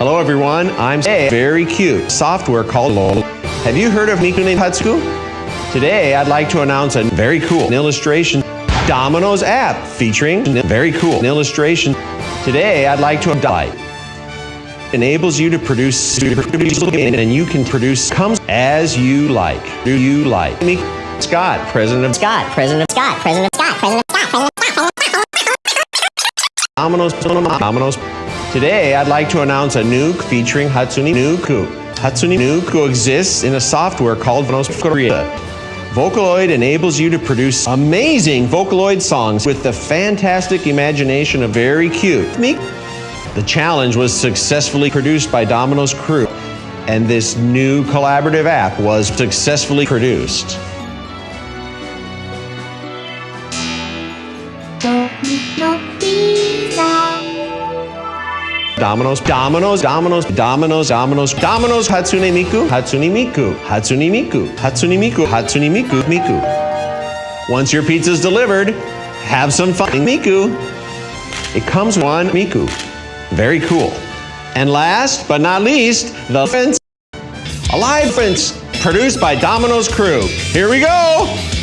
Hello everyone, I'm a very cute software called LOL. Have you heard of Miku Hatsune? Today I'd like to announce a very cool illustration Domino's app featuring very cool illustration. Today I'd like to die. Enables you to produce and you can produce comes as you like. Do you like? Me, Scott, President of Scott, President of Scott, President of Scott, President of Scott, President of Scott. Domino's, Domino's. Today, I'd like to announce a nuke featuring Hatsune Miku. Hatsune Miku exists in a software called Korea. Vocaloid enables you to produce amazing Vocaloid songs with the fantastic imagination of very cute. me. The challenge was successfully produced by Domino's crew, and this new collaborative app was successfully produced. Domino's, Domino's, Domino's, Domino's, Domino's, Domino's, Hatsune Miku, Hatsune Miku, Hatsune Miku, Hatsune Miku, Hatsune Miku, Miku. Once your pizza's delivered, have some fun. Miku. It comes one Miku. Very cool. And last but not least, the fence. Alive Fence, produced by Domino's crew. Here we go.